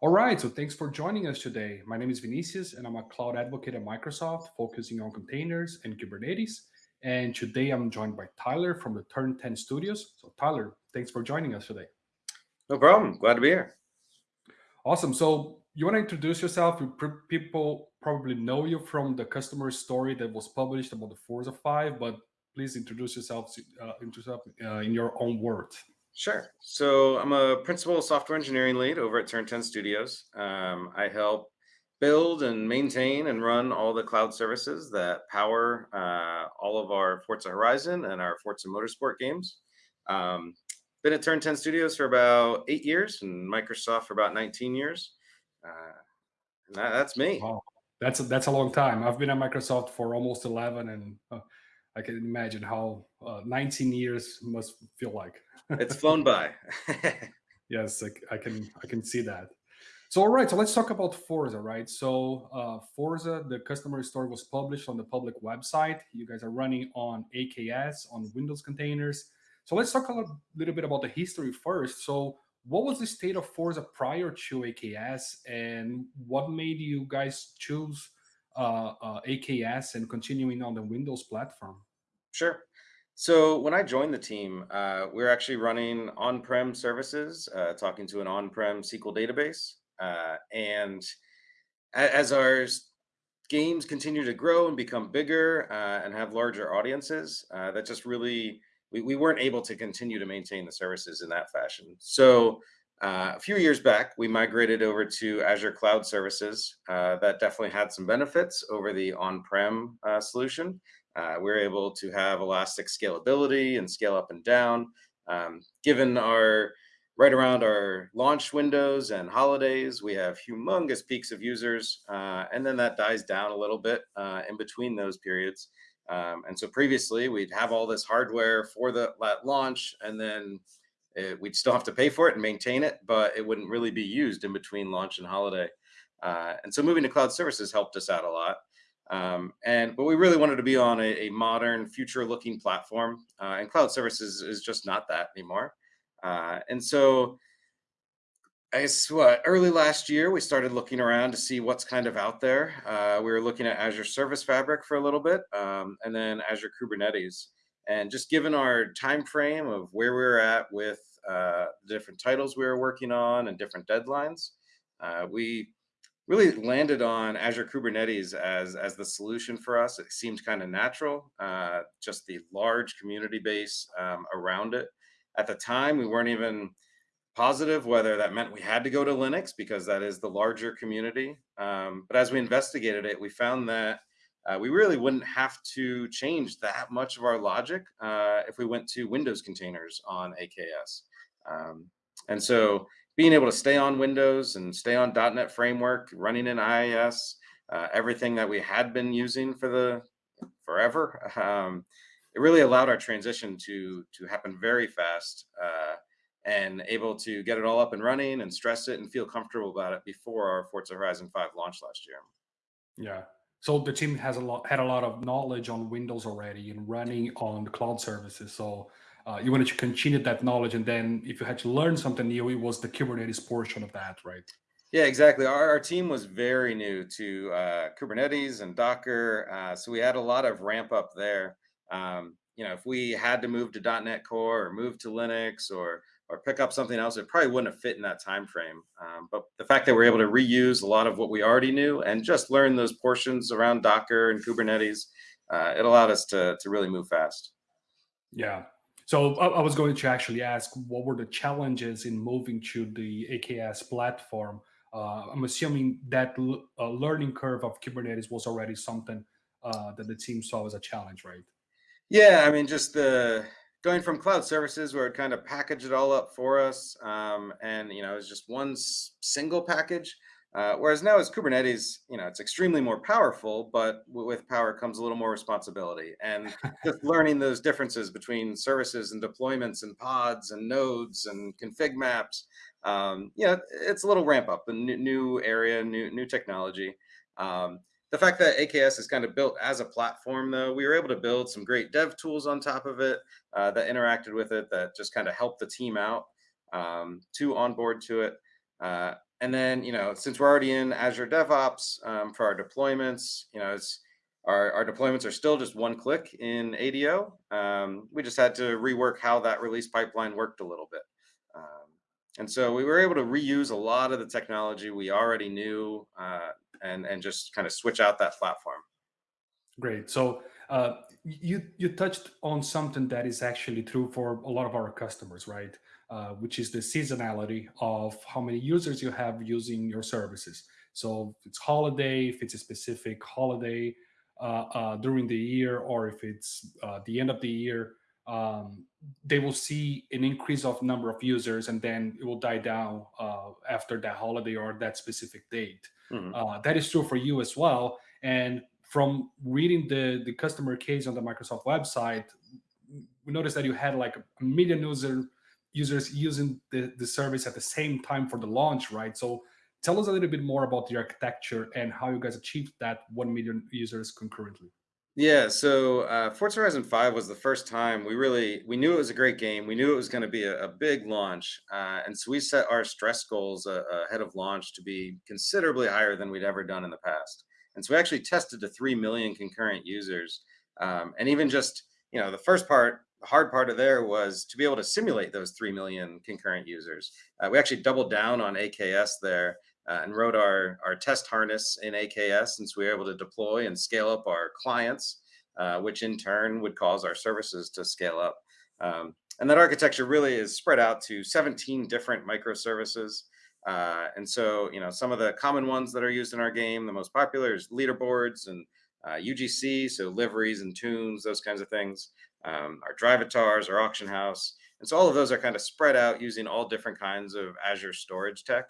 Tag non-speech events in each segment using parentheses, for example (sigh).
All right, so thanks for joining us today. My name is Vinicius, and I'm a cloud advocate at Microsoft, focusing on containers and Kubernetes. And today I'm joined by Tyler from the Turn 10 Studios. So, Tyler, thanks for joining us today. No problem. Glad to be here. Awesome. So, you want to introduce yourself? People probably know you from the customer story that was published about the Forza 5, but please introduce yourself, uh, yourself uh, in your own words. Sure. So I'm a principal software engineering lead over at Turn 10 Studios. Um, I help build and maintain and run all the cloud services that power uh, all of our Forza Horizon and our Forza Motorsport games. Um, been at Turn 10 Studios for about eight years and Microsoft for about 19 years. Uh, and that, that's me. Wow. That's a, that's a long time. I've been at Microsoft for almost 11 and uh, I can imagine how uh, 19 years must feel like. it's flown by. (laughs) yes, I, I, can I can see that. So all right, so let's talk about Forza, right? So uh, Forza, the customer story was published on the public website. You guys are running on AKS on Windows containers. So let's talk a little bit about the history first. So what was the state of Forza prior to AKS, and what made you guys choose uh, uh, AKS and continuing on the Windows platform? Sure. So when I joined the team, uh, we are actually running on-prem services, uh, talking to an on-prem SQL database. Uh, and as our games continue to grow and become bigger uh, and have larger audiences, uh, that just really, we, we weren't able to continue to maintain the services in that fashion. So uh, a few years back, we migrated over to Azure Cloud Services. that definitely had some benefits over the on-prem solution. Uh, we're able to have elastic scalability and scale up and down. Um, given our right around our launch windows and holidays, we have humongous peaks of users, uh, and then that dies down a little bit uh, in between those periods. Um, and so previously, we'd have all this hardware for the that launch, and then it, we'd still have to pay for it and maintain it, but it wouldn't really be used in between launch and holiday. Uh, and so moving to cloud services helped us out a lot. Um, and but we really wanted to be on a, a modern, future-looking platform, uh, and cloud services is just not that anymore. Uh, and so, I guess what early last year we started looking around to see what's kind of out there. Uh, we were looking at Azure Service Fabric for a little bit, um, and then Azure Kubernetes. And just given our time frame of where we were at with uh, different titles we were working on and different deadlines, uh, we really landed on Azure Kubernetes as, as the solution for us. It seemed kind of natural, uh, just the large community base um, around it. At the time, we weren't even positive whether that meant we had to go to Linux because that is the larger community. Um, but as we investigated it, we found that uh, we really wouldn't have to change that much of our logic uh, if we went to Windows containers on AKS. Um, and so being able to stay on Windows and stay on .NET Framework, running in IIS, uh, everything that we had been using for the forever, um, it really allowed our transition to to happen very fast uh, and able to get it all up and running and stress it and feel comfortable about it before our Forza Horizon 5 launch last year. Yeah. So the team has a lot had a lot of knowledge on Windows already and running on cloud services. So uh, you wanted to continue that knowledge, and then if you had to learn something new, it was the Kubernetes portion of that, right? Yeah, exactly. Our, our team was very new to uh, Kubernetes and Docker, uh, so we had a lot of ramp up there. Um, you know, if we had to move to .NET Core or move to Linux or or pick up something else, it probably wouldn't have fit in that time frame. Um, but the fact that we're able to reuse a lot of what we already knew and just learn those portions around Docker and Kubernetes, uh, it allowed us to to really move fast. Yeah, so I, was going to actually ask, what were the challenges in moving to the AKS platform? Uh, I'm assuming that uh, learning curve of Kubernetes was already something uh, that the team saw as a challenge, right? Yeah, I mean, just the going from cloud services where it kind of packaged it all up for us, um, and you know, it's just one single package uh, whereas now as Kubernetes, you know, it's extremely more powerful, but with power comes a little more responsibility. And (laughs) just learning those differences between services and deployments and pods and nodes and config maps, um, you know, it's a little ramp up, a new, new area, new, new technology. Um, the fact that AKS is kind of built as a platform, though, we were able to build some great dev tools on top of it uh, that interacted with it that just kind of helped the team out um, to onboard to it. Uh, and then, you know, since we're already in Azure DevOps um, for our deployments, you know, it's our, our deployments are still just one click in ADO. Um, we just had to rework how that release pipeline worked a little bit. Um, and so we were able to reuse a lot of the technology we already knew uh, and, and just kind of switch out that platform. Great. So uh, you you touched on something that is actually true for a lot of our customers, right? Uh, which is the seasonality of how many users you have using your services. So if it's holiday, if it's a specific holiday uh, uh during the year, or if it's uh, the end of the year, um, they will see an increase of number of users, and then it will die down uh, after that holiday or that specific date. Mm -hmm. that is true for you as well. And from reading the the customer case on the Microsoft website, we noticed that you had like a million user users using the, the service at the same time for the launch, right? So tell us a little bit more about the architecture and how you guys achieved that 1 million users concurrently. Yeah, so uh, Forza Horizon 5 was the first time we really, we knew it was a great game. We knew it was going to be a, a, big launch. Uh, and so we set our stress goals uh, ahead of launch to be considerably higher than we'd ever done in the past. And so we actually tested to 3 million concurrent users. Um, and even just, you know, the first part, the hard part of there was to be able to simulate those 3 million concurrent users. Uh, we actually doubled down on AKS there uh, and wrote our, our test harness in AKS since we were able to deploy and scale up our clients, uh, which in turn would cause our services to scale up. Um, and that architecture really is spread out to 17 different microservices. Uh, and so, you know, some of the common ones that are used in our game, the most popular is leaderboards and uh, UGC, so liveries and tunes, those kinds of things. Um, our drivatars, our auction house. And so all of those are kind of spread out using all different kinds of Azure storage tech.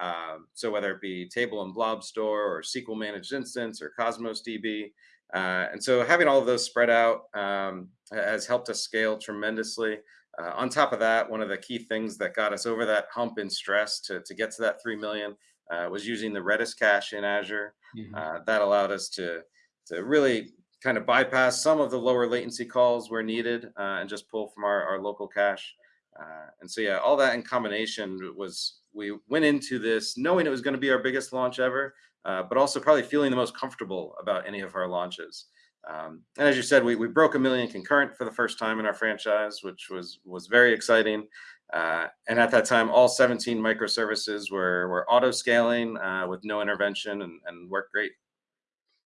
Um, so whether it be table and blob store or SQL managed instance or Cosmos DB. Uh, and so having all of those spread out um, has helped us scale tremendously. Uh, on top of that, one of the key things that got us over that hump in stress to, to get to that 3 million uh, was using the Redis cache in Azure. Mm -hmm. that allowed us to, to really kind of bypass some of the lower latency calls where needed uh, and just pull from our, our local cache. Uh, and so, yeah, all that in combination was, we went into this knowing it was going to be our biggest launch ever, uh, but also probably feeling the most comfortable about any of our launches. Um, and as you said, we, we broke a million concurrent for the first time in our franchise, which was was very exciting. Uh, and at that time, all 17 microservices were were auto scaling uh, with no intervention and, and worked great.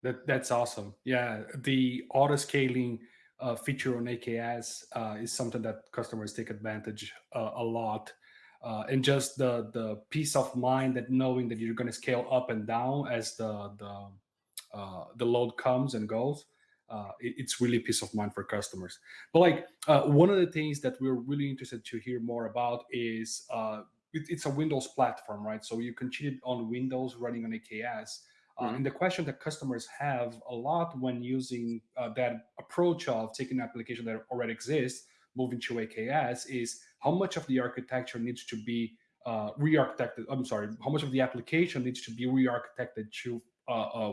That that's awesome. Yeah, the auto scaling uh, feature on AKS uh, is something that customers take advantage uh, a lot. Uh, and just the the peace of mind that knowing that you're going to scale up and down as the the the load comes and goes uh, it, it's really peace of mind for customers. But like uh, one of the things that we're really interested to hear more about is uh, it, it's a Windows platform, right? So you can cheat on Windows running on AKS. Uh, mm-hmm. And the question that customers have a lot when using uh, that approach of taking an application that already exists, moving to AKS, is how much of the architecture needs to be uh, re-architected. I'm sorry, how much of the application needs to be re-architected to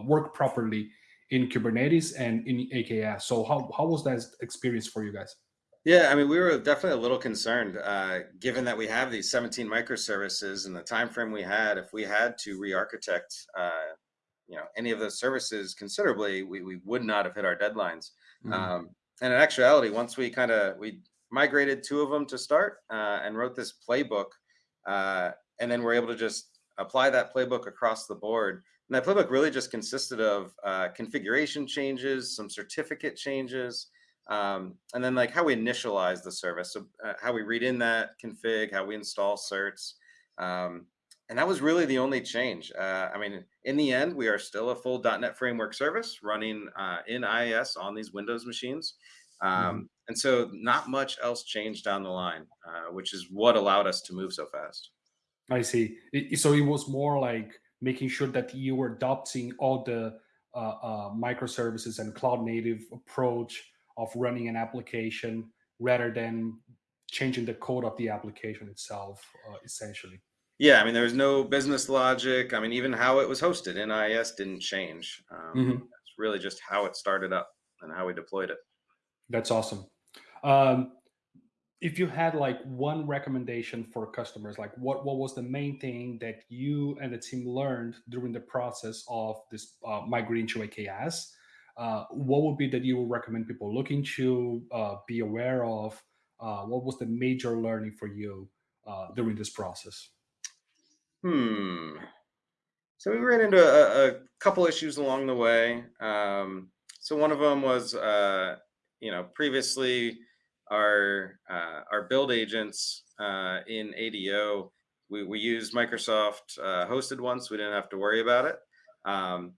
work properly in Kubernetes and in AKS. So how, how was that experience for you guys? Yeah, I mean, we were definitely a little concerned, uh, given that we have these 17 microservices and the time frame we had. If we had to re-architect, uh, you know, any of those services considerably, we, we would not have hit our deadlines. Mm um, and in actuality, once we kind of we migrated two of them to start uh, and wrote this playbook, uh, and then we're able to just apply that playbook across the board. And that playbook really just consisted of uh, configuration changes, some certificate changes, um, and then like how we initialize the service. So uh, how we read in that config, how we install certs. Um, and that was really the only change. Uh, I mean, in the end, we are still a full .NET Framework service running uh, in IIS on these Windows machines. Um, mm -hmm. And so not much else changed down the line, uh, which is what allowed us to move so fast. I see. So it was more like making sure that you were adopting all the uh, uh, microservices and cloud native approach of running an application rather than changing the code of the application itself, uh, essentially. Yeah, I mean, there was no business logic. I mean, even how it was hosted in IIS didn't change. Um, mm -hmm. It's really just how it started up and how we deployed it. That's awesome. Um, if you had like one recommendation for customers, like what what was the main thing that you and the team learned during the process of this uh, migrating to AKS? Uh, what would be that you would recommend people looking to uh, be aware of? Uh, what was the major learning for you uh, during this process? Hmm. So we ran into a, a couple issues along the way. Um, so one of them was, uh, you know, previously our uh, our build agents uh, in ADO, we, we used Microsoft uh, hosted once. We didn't have to worry about it. Um,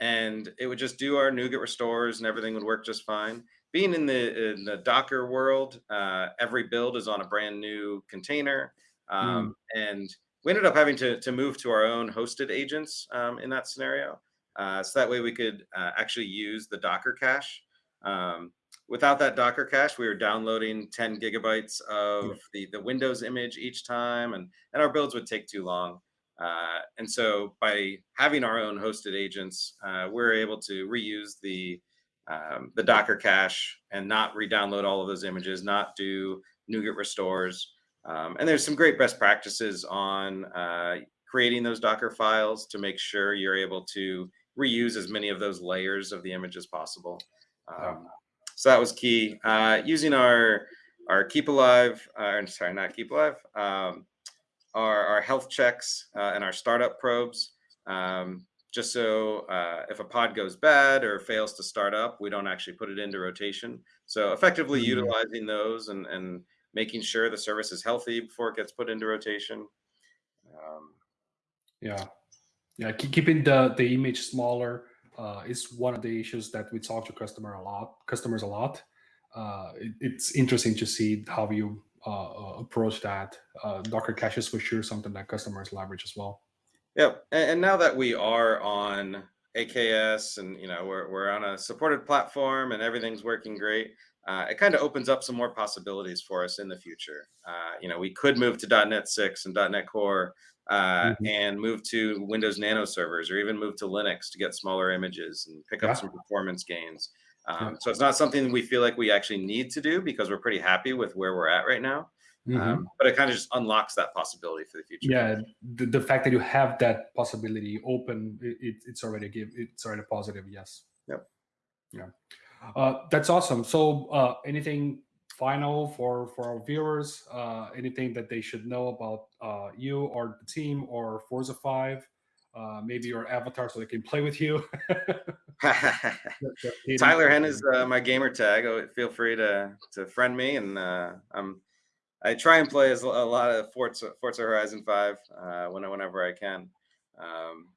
and it would just do our NuGet restores and everything would work just fine. Being in the, in the Docker world, uh, every build is on a brand new container. Mm, Um, and we ended up having to, to move to our own hosted agents um, in that scenario. Uh, so that way we could uh, actually use the Docker cache. Um, without that Docker cache, we were downloading 10 gigabytes of the, the Windows image each time, and, and our builds would take too long. Uh, and so by having our own hosted agents, uh, we're able to reuse the um, the Docker cache and not re-download all of those images, not do NuGet restores. Um, and there's some great best practices on uh, creating those Docker files to make sure you're able to reuse as many of those layers of the image as possible. Um, so that was key. Uh, using our our Keep Alive, uh, sorry, not Keep Alive, um, our, our health checks uh, and our startup probes, um, just so uh, if a pod goes bad or fails to start up, we don't actually put it into rotation. So effectively Mm, utilizing those and, and making sure the service is healthy before it gets put into rotation. Um, yeah. Yeah, keep, keeping the the image smaller uh, is one of the issues that we talk to customer a lot. Customers a lot. Uh, it, it's interesting to see how you uh, uh, approach that. Uh, Docker caches for sure something that customers leverage as well. Yep. And, and now that we are on AKS and you know we're we're on a supported platform and everything's working great, uh, it kind of opens up some more possibilities for us in the future. Uh, you know, we could move to .NET 6 and .NET Core uh, Mhm. and move to Windows Nano servers or even move to Linux to get smaller images and pick up Yeah, some performance gains. yeah. Um, so it's not something we feel like we actually need to do because we're pretty happy with where we're at right now. Um, hmm but it kind of just unlocks that possibility for the future. Yeah, the, the fact that you have that possibility open, it, it, it's already a give it's already positive. Yes. Yep. Yeah. Uh, that's awesome. So, uh, anything final for for our viewers? Uh, anything that they should know about uh, you or the team or Forza Five? Uh, maybe your avatar, so they can play with you. The- the hidden Tyler Hen is uh, my gamer tag. Oh, Feel free to to friend me, and uh, I'm I try and play as a lot of Forza Forza Horizon Five uh, when, whenever I can. Um,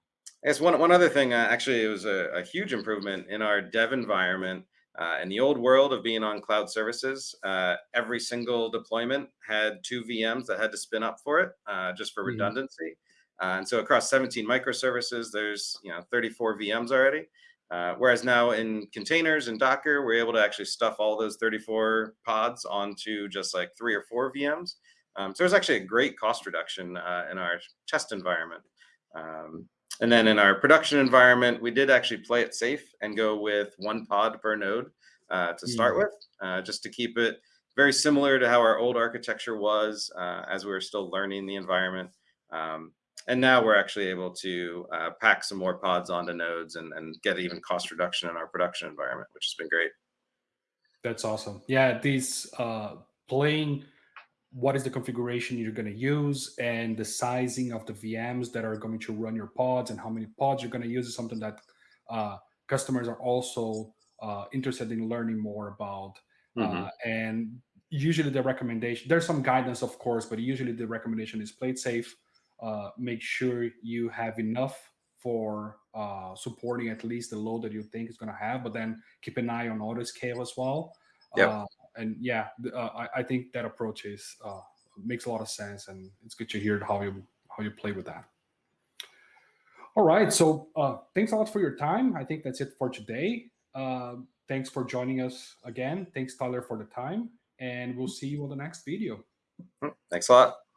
I guess one one other thing, uh, actually, it was a, a huge improvement in our dev environment. Uh, in the old world of being on cloud services, uh, every single deployment had two VMs that had to spin up for it, uh, just for Mhm. redundancy. Uh, and so across 17 microservices, there's you know 34 VMs already. Uh, whereas now in containers and Docker, we're able to actually stuff all those 34 pods onto just like three or four VMs. Um, so there's actually a great cost reduction uh, in our test environment. Um, and then in our production environment, we did actually play it safe and go with one pod per node uh, to start Mm, with, uh, just to keep it very similar to how our old architecture was uh, as we were still learning the environment. Um, and now we're actually able to uh, pack some more pods onto nodes and, and get even cost reduction in our production environment, which has been great. That's awesome. Yeah, these uh, playing what is the configuration you're going to use and the sizing of the VMs that are going to run your pods and how many pods you're going to use is something that uh, customers are also uh, interested in learning more about. Uh, hmm and usually the recommendation, there's some guidance, of course, but usually the recommendation is play it safe. Uh, make sure you have enough for uh, supporting at least the load that you think is going to have, but then keep an eye on auto scale as well. Yep. And yeah, uh, I, I think that approach is uh, makes a lot of sense, and it's good to hear how you how you play with that. All right, so uh, thanks a lot for your time. I think that's it for today. Uh, thanks for joining us again. Thanks Tyler for the time, and we'll see you on the next video. Thanks a lot.